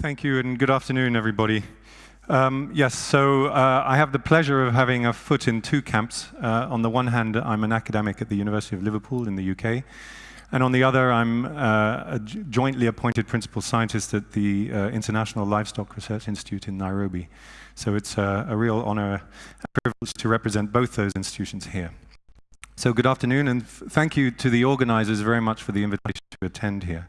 Thank you, and good afternoon, everybody. Um, yes, so uh, I have the pleasure of having a foot in two camps. Uh, on the one hand, I'm an academic at the University of Liverpool in the UK, and on the other, I'm uh, a jointly appointed principal scientist at the uh, International Livestock Research Institute in Nairobi. So it's a, a real honor and privilege to represent both those institutions here. So good afternoon, and thank you to the organizers very much for the invitation to attend here.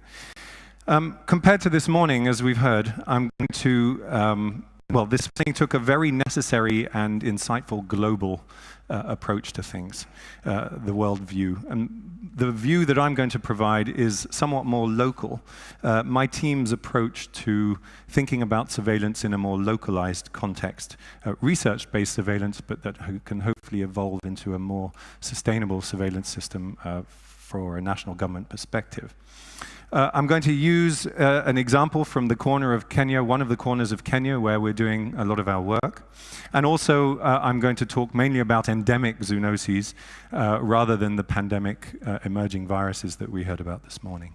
Um, compared to this morning, as we've heard, I'm going to, um, well, this thing took a very necessary and insightful global uh, approach to things, uh, the world view. And the view that I'm going to provide is somewhat more local. Uh, my team's approach to thinking about surveillance in a more localized context, uh, research-based surveillance, but that ho can hopefully evolve into a more sustainable surveillance system uh, for a national government perspective. Uh, I'm going to use uh, an example from the corner of Kenya, one of the corners of Kenya where we're doing a lot of our work. And also, uh, I'm going to talk mainly about endemic zoonoses uh, rather than the pandemic uh, emerging viruses that we heard about this morning.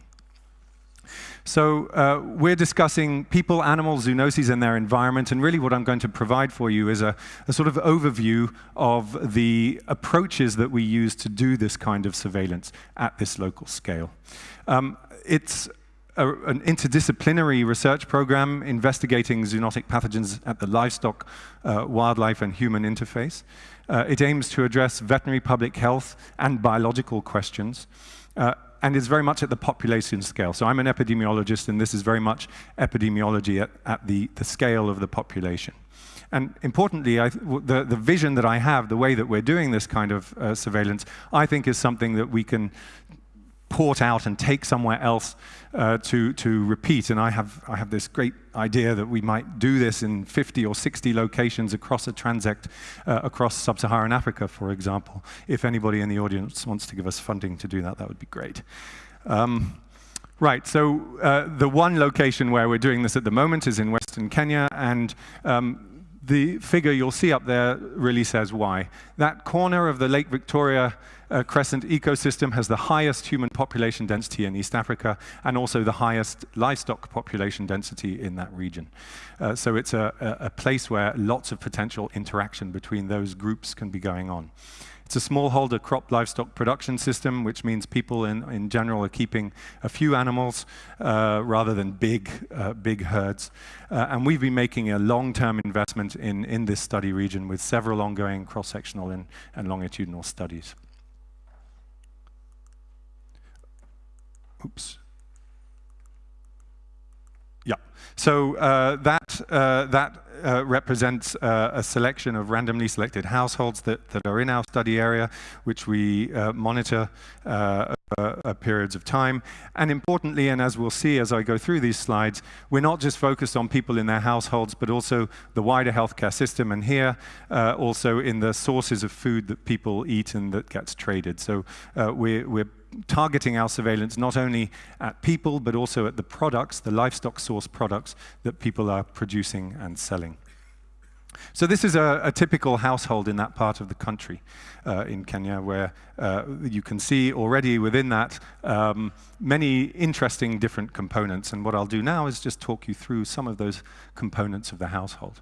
So uh, we're discussing people, animals, zoonoses, and their environment, and really what I'm going to provide for you is a, a, sort of overview of the approaches that we use to do this kind of surveillance at this local scale. Um, it's a, an interdisciplinary research program investigating zoonotic pathogens at the livestock, uh, wildlife, and human interface. Uh, it aims to address veterinary public health and biological questions, uh, and is very much at the population scale. So I'm an epidemiologist, and this is very much epidemiology at, at the, the scale of the population. And importantly, I, the, the vision that I have, the way that we're doing this kind of uh, surveillance, I think is something that we can port out and take somewhere else uh, to, to repeat. And I have, I have this great idea that we might do this in 50 or 60 locations across a transect, uh, across sub-Saharan Africa, for example. If anybody in the audience wants to give us funding to do that, that would be great. Um, Right, so uh, the one location where we're doing this at the moment is in Western Kenya, and um, the figure you'll see up there really says why. That corner of the Lake Victoria uh, Crescent ecosystem has the highest human population density in East Africa and also the highest livestock population density in that region. Uh, so it's a, a, place where lots of potential interaction between those groups can be going on. It's a smallholder crop livestock production system, which means people in, in general are keeping a few animals uh, rather than big, uh, big herds. Uh, and we've been making a long-term investment in, in this study region with several ongoing cross-sectional and, and longitudinal studies. Oops. Yeah, so uh, that, uh, that uh, represents uh, a selection of randomly selected households that, that are in our study area, which we uh, monitor uh, periods of time. And importantly, and as we'll see as I go through these slides, we're not just focused on people in their households, but also the wider healthcare system, and here also in the sources of food that people eat and that gets traded. So we're, we're targeting our surveillance not only at people, but also at the products, the livestock source products that people are producing and selling. So this is a, a typical household in that part of the country uh, in Kenya, where uh, you can see already within that um, many interesting different components. And what I'll do now is just talk you through some of those components of the household.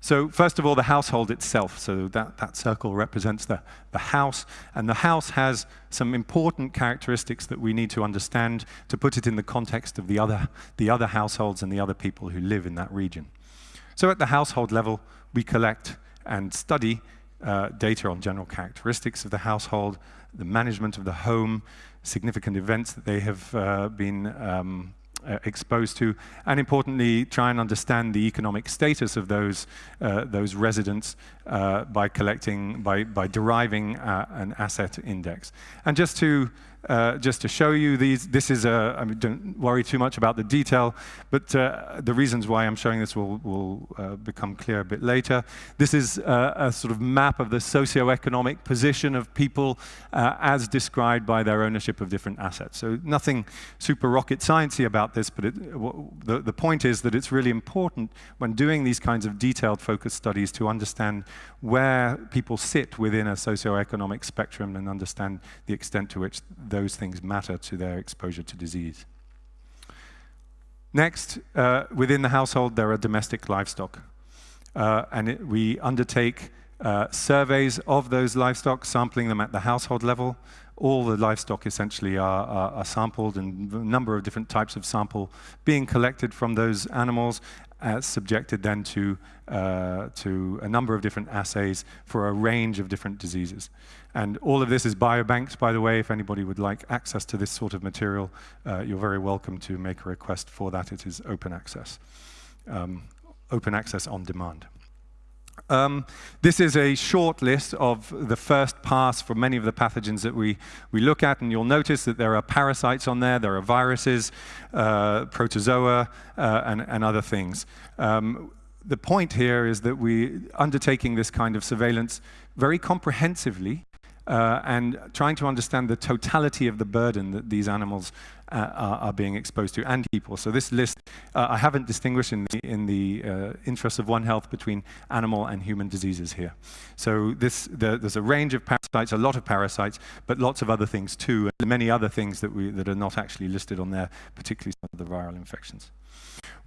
So first of all, the household itself. So that, that circle represents the, the house. And the house has some important characteristics that we need to understand to put it in the context of the other, the other households and the other people who live in that region. So at the household level, we collect and study uh, data on general characteristics of the household, the management of the home, significant events that they have uh, been um, exposed to, and importantly, try and understand the economic status of those, uh, those residents uh, by collecting, by, by deriving uh, an asset index. And just to uh, just to show you these, this is a, I mean, don't worry too much about the detail, but uh, the reasons why I'm showing this will, will uh, become clear a bit later. This is uh, a sort of map of the socioeconomic position of people uh, as described by their ownership of different assets. So nothing super rocket sciencey about this, but it, the, the point is that it's really important when doing these kinds of detailed focus studies to understand where people sit within a socioeconomic spectrum and understand the extent to which those things matter to their exposure to disease. Next, uh, within the household, there are domestic livestock. Uh, and it, we undertake uh, surveys of those livestock, sampling them at the household level. All the livestock essentially are, are, are, sampled and a number of different types of sample being collected from those animals, uh, subjected then to, uh, to a number of different assays for a range of different diseases. And all of this is biobanked, by the way. If anybody would like access to this sort of material, uh, you're very welcome to make a request for that. It is open access, um, open access on demand. Um, this is a short list of the first pass for many of the pathogens that we, we look at, and you'll notice that there are parasites on there, there are viruses, uh, protozoa, uh, and, and, other things. Um, the point here is that we undertaking this kind of surveillance very comprehensively uh, and trying to understand the totality of the burden that these animals uh, are, are, being exposed to, and people. So this list, uh, I haven't distinguished in the, in the uh, interest of One Health between animal and human diseases here. So this, the, there's a range of parasites, a lot of parasites, but lots of other things too, and many other things that, we, that are not actually listed on there, particularly some of the viral infections.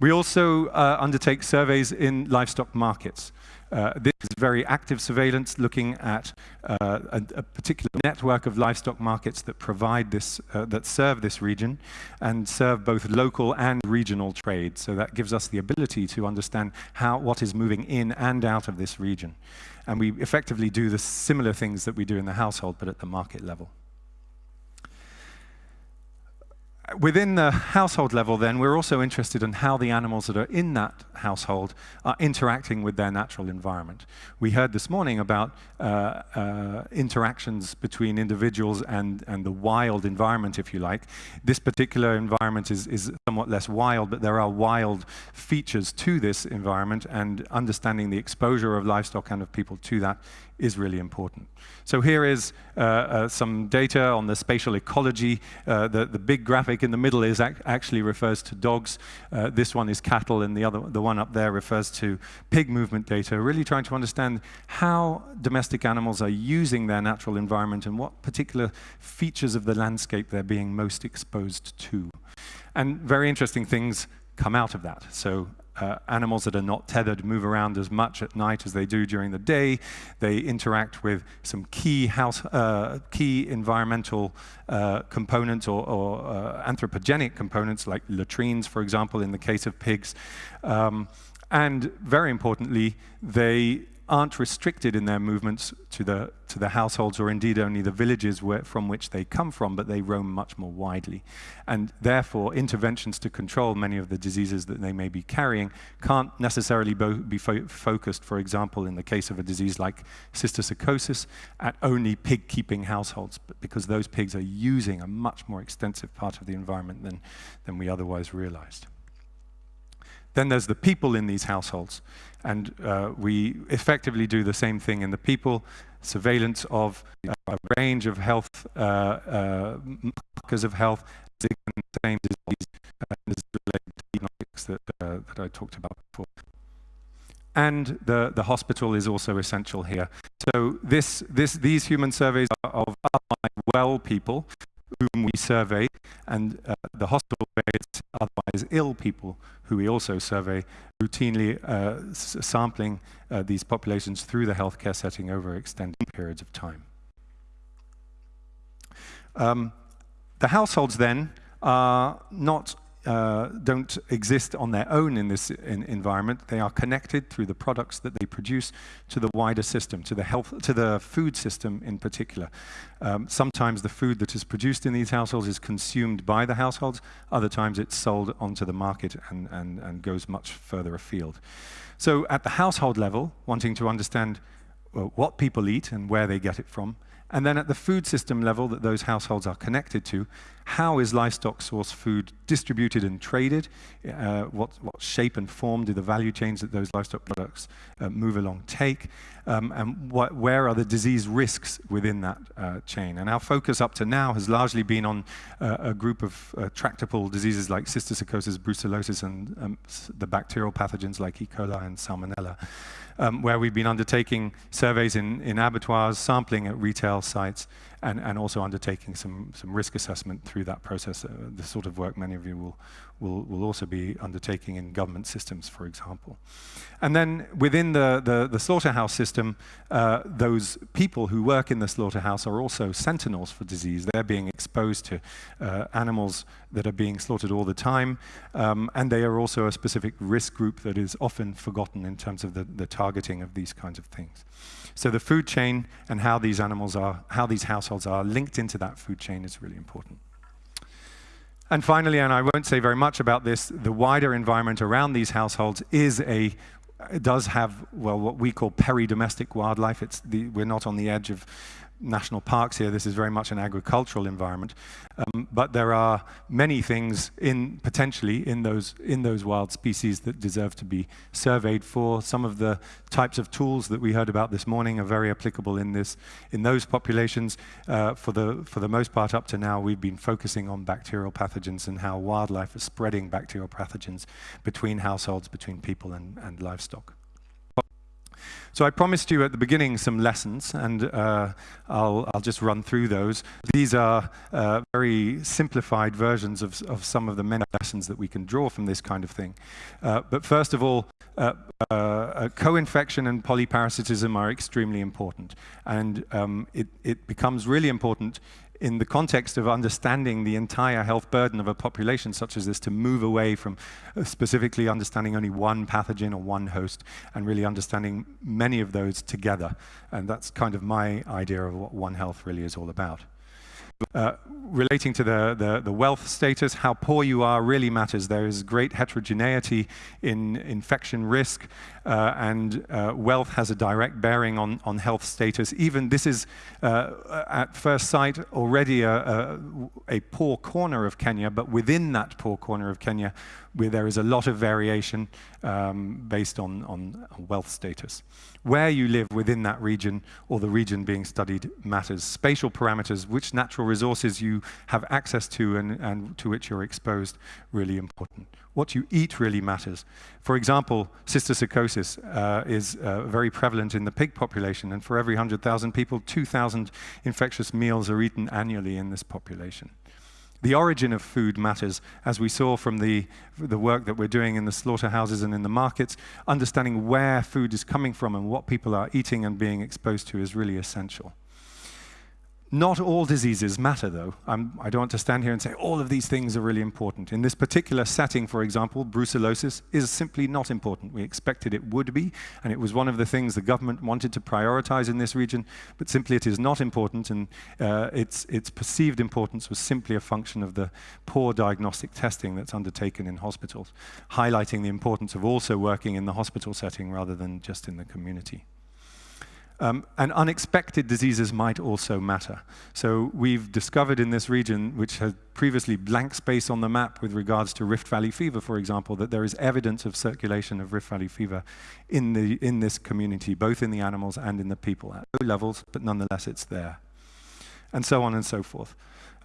We also uh, undertake surveys in livestock markets. Uh, this is very active surveillance looking at uh, a, a, particular network of livestock markets that provide this, uh, that serve this region and serve both local and regional trade. So that gives us the ability to understand how, what is moving in and out of this region. And we effectively do the similar things that we do in the household, but at the market level. Within the household level, then, we're also interested in how the animals that are in that household are interacting with their natural environment. We heard this morning about uh, uh, interactions between individuals and, and the wild environment, if you like. This particular environment is, is somewhat less wild, but there are wild features to this environment, and understanding the exposure of livestock and of people to that is really important. So here is uh, uh, some data on the spatial ecology. Uh, the, the big graphic in the middle is ac actually refers to dogs. Uh, this one is cattle, and the other, the one up there refers to pig movement data. Really trying to understand how domestic animals are using their natural environment and what particular features of the landscape they're being most exposed to. And very interesting things come out of that. So uh, animals that are not tethered move around as much at night as they do during the day. They interact with some key house, uh, key environmental uh, components or, or uh, anthropogenic components like latrines, for example, in the case of pigs. Um, and very importantly, they aren't restricted in their movements to the, to the households or indeed only the villages where, from which they come from, but they roam much more widely. And therefore, interventions to control many of the diseases that they may be carrying can't necessarily be fo focused, for example, in the case of a disease like cysticercosis, at only pig-keeping households, but because those pigs are using a much more extensive part of the environment than, than we otherwise realized. Then there's the people in these households. And uh, we effectively do the same thing in the people, surveillance of a range of health, uh, uh markers of health, same disease, uh, related diagnostics that, uh, that I talked about before. And the, the hospital is also essential here. So this, this, these human surveys are of well people whom we survey, and uh, the hospital beds otherwise ill people who we also survey, routinely uh, sampling uh, these populations through the healthcare setting over extended periods of time. Um, the households then are not uh, don't exist on their own in this in environment. They are connected through the products that they produce to the wider system, to the health, to the food system in particular. Um, sometimes the food that is produced in these households is consumed by the households. Other times it's sold onto the market and, and, and goes much further afield. So at the household level, wanting to understand well, what people eat and where they get it from, and then at the food system level that those households are connected to, how is livestock source food distributed and traded? Uh, what, what, shape and form do the value chains that those livestock products uh, move along take? Um, and what, where are the disease risks within that uh, chain? And our focus up to now has largely been on uh, a group of uh, tractable diseases like cysticercosis, brucellosis, and um, the bacterial pathogens like E. coli and Salmonella um, where we've been undertaking surveys in, in abattoirs, sampling at retail sites, and, and also undertaking some, some risk assessment through that process, uh, the sort of work many of you will, will, will also be undertaking in government systems, for example. And then within the, the, the slaughterhouse system, uh, those people who work in the slaughterhouse are also sentinels for disease. They're being exposed to uh, animals that are being slaughtered all the time, um, and they are also a specific risk group that is often forgotten in terms of the, the targeting of these kinds of things. So the food chain and how these animals are, how these households are linked into that food chain is really important. And finally, and I won't say very much about this, the wider environment around these households is a, does have, well, what we call peri-domestic wildlife. It's the, we're not on the edge of national parks here. This is very much an agricultural environment. Um, but there are many things in potentially in those in those wild species that deserve to be surveyed for. Some of the types of tools that we heard about this morning are very applicable in this in those populations. Uh, for the for the most part, up to now, we've been focusing on bacterial pathogens and how wildlife is spreading bacterial pathogens between households, between people and, and livestock. So I promised you at the beginning some lessons, and uh, I'll, I'll, just run through those. These are uh, very simplified versions of, of, some of the many lessons that we can draw from this kind of thing. Uh, but first of all, uh, uh, co-infection and polyparasitism are extremely important, and um, it, it becomes really important in the context of understanding the entire health burden of a population such as this to move away from uh, specifically understanding only one pathogen or one host and really understanding many of those together. And that's kind of my idea of what One Health really is all about. Uh, relating to the, the, the, wealth status, how poor you are really matters. There is great heterogeneity in infection risk, uh, and uh, wealth has a direct bearing on, on health status. Even this is, uh, at first sight, already a, a, a, poor corner of Kenya, but within that poor corner of Kenya, where there is a lot of variation um, based on, on wealth status. Where you live within that region or the region being studied matters. Spatial parameters, which natural resources you have access to and, and to which you're exposed, really important. What you eat really matters. For example, cysticercosis uh, is uh, very prevalent in the pig population, and for every 100,000 people, 2,000 infectious meals are eaten annually in this population. The origin of food matters, as we saw from the, the work that we're doing in the slaughterhouses and in the markets. Understanding where food is coming from and what people are eating and being exposed to is really essential. Not all diseases matter, though. I'm, I do not want to stand here and say all of these things are really important. In this particular setting, for example, brucellosis is simply not important. We expected it would be, and it was one of the things the government wanted to prioritize in this region, but simply it is not important, and uh, its, its perceived importance was simply a function of the poor diagnostic testing that's undertaken in hospitals, highlighting the importance of also working in the hospital setting rather than just in the community. Um, and unexpected diseases might also matter. So we've discovered in this region, which had previously blank space on the map with regards to Rift Valley fever, for example, that there is evidence of circulation of Rift Valley fever in, the, in this community, both in the animals and in the people at low levels, but nonetheless it's there. And so on and so forth.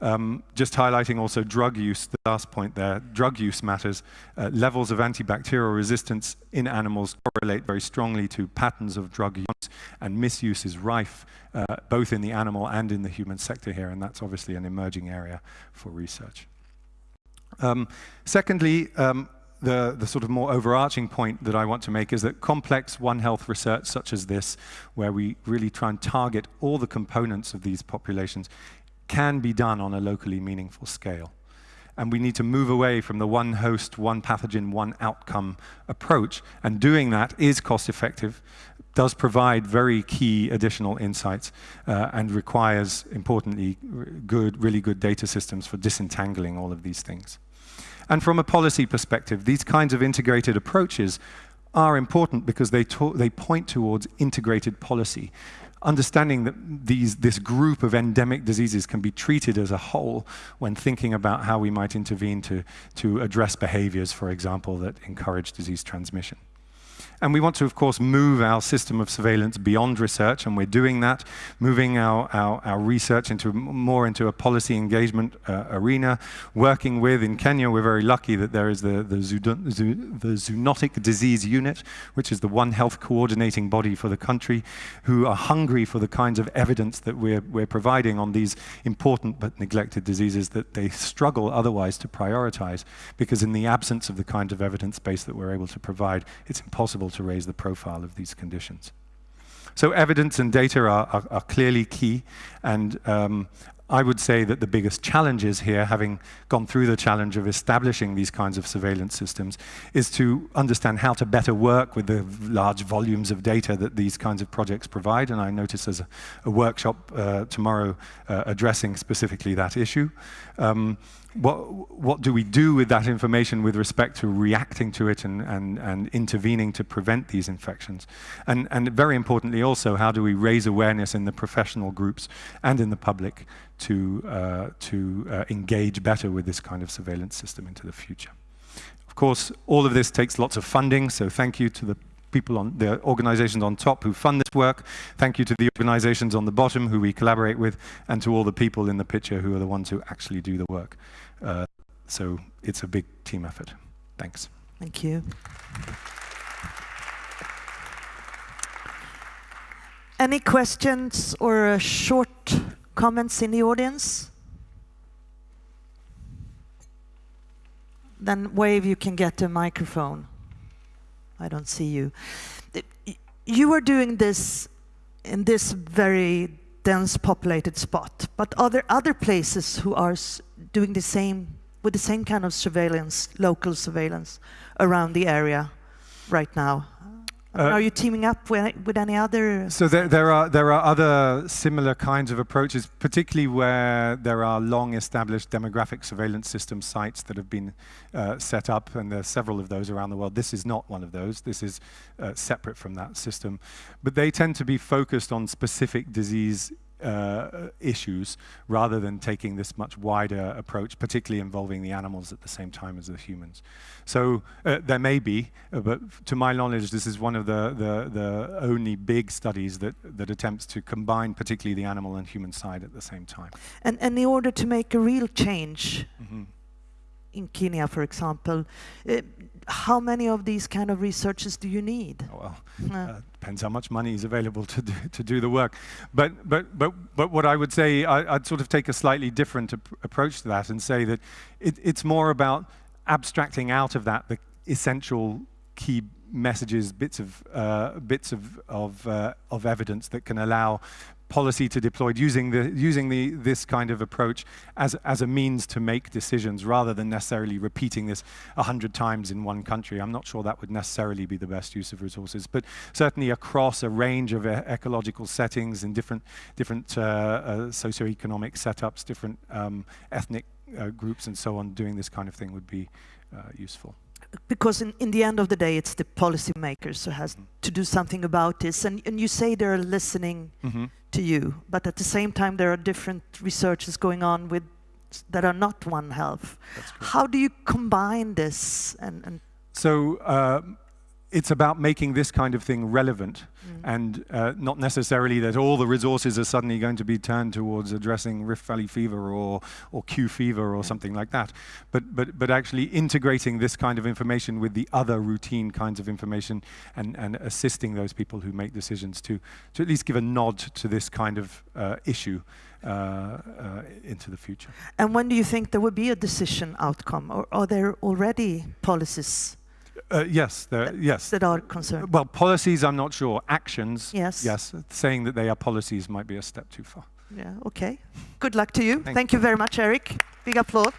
Um, just highlighting also drug use, the last point there, drug use matters. Uh, levels of antibacterial resistance in animals correlate very strongly to patterns of drug use, and misuse is rife, uh, both in the animal and in the human sector here, and that's obviously an emerging area for research. Um, secondly, um, the, the, sort of more overarching point that I want to make is that complex One Health research such as this, where we really try and target all the components of these populations, can be done on a locally meaningful scale. And we need to move away from the one host, one pathogen, one outcome approach. And doing that is cost effective, does provide very key additional insights, uh, and requires, importantly, good, really good data systems for disentangling all of these things. And from a policy perspective, these kinds of integrated approaches are important because they, they point towards integrated policy understanding that these, this group of endemic diseases can be treated as a whole when thinking about how we might intervene to, to address behaviors, for example, that encourage disease transmission. And we want to, of course, move our system of surveillance beyond research, and we're doing that, moving our, our, our research into more into a policy engagement uh, arena, working with, in Kenya, we're very lucky that there is the, the, the Zoonotic Disease Unit, which is the One Health coordinating body for the country, who are hungry for the kinds of evidence that we're, we're providing on these important but neglected diseases that they struggle otherwise to prioritize, because in the absence of the kind of evidence base that we're able to provide, it's impossible to raise the profile of these conditions. So evidence and data are, are, are clearly key, and um, I would say that the biggest challenges here, having gone through the challenge of establishing these kinds of surveillance systems, is to understand how to better work with the large volumes of data that these kinds of projects provide. And I notice there's a, a workshop uh, tomorrow uh, addressing specifically that issue. Um, what, what do we do with that information with respect to reacting to it and, and, and intervening to prevent these infections? And, and very importantly also, how do we raise awareness in the professional groups and in the public to, uh, to uh, engage better with this kind of surveillance system into the future? Of course, all of this takes lots of funding, so thank you to the people on the organizations on top who fund this work. Thank you to the organizations on the bottom who we collaborate with, and to all the people in the picture who are the ones who actually do the work. Uh, so it's a big team effort. Thanks. Thank you. Any questions or uh, short comments in the audience? Then wave, you can get a microphone. I don't see you. You are doing this in this very dense populated spot, but are there other places who are doing the same, with the same kind of surveillance, local surveillance around the area right now? Uh, are you teaming up with, with any other? So there, there, are there are other similar kinds of approaches, particularly where there are long-established demographic surveillance system sites that have been uh, set up, and there are several of those around the world. This is not one of those. This is uh, separate from that system, but they tend to be focused on specific disease uh, issues rather than taking this much wider approach, particularly involving the animals at the same time as the humans. So uh, there may be, uh, but to my knowledge, this is one of the, the, the, only big studies that, that attempts to combine particularly the animal and human side at the same time. And, and in order to make a real change, mm -hmm in Kenya, for example. Uh, how many of these kind of researchers do you need? Oh, well, uh, depends how much money is available to do, to do the work. But, but, but, but what I would say, I, would sort of take a slightly different ap approach to that and say that it, it's more about abstracting out of that the essential key messages, bits of uh, bits of of, uh, of evidence that can allow policy to deploy using the using the this kind of approach as as a means to make decisions rather than necessarily repeating this a hundred times in one country. I'm not sure that would necessarily be the best use of resources, but certainly across a range of e ecological settings in different different uh, uh, socioeconomic setups, different um, ethnic uh, groups, and so on. Doing this kind of thing would be uh, useful because in, in the end of the day, it's the policymakers who has mm. to do something about this. And, and you say they're listening mm -hmm. to you, but at the same time, there are different researches going on with that are not One Health. How do you combine this? And, and so uh, it's about making this kind of thing relevant mm. and uh, not necessarily that all the resources are suddenly going to be turned towards addressing Rift Valley fever or, or Q fever or yeah. something like that. But, but, but actually integrating this kind of information with the other routine kinds of information and, and assisting those people who make decisions to, to at least give a nod to this kind of uh, issue uh, uh, into the future. And when do you think there will be a decision outcome or are there already policies uh, yes, yes. That are concerned. Well, policies, I'm not sure. Actions, yes. Yes, saying that they are policies might be a step too far. Yeah, okay. Good luck to you. Thank, Thank you. you very much, Eric. Big applause.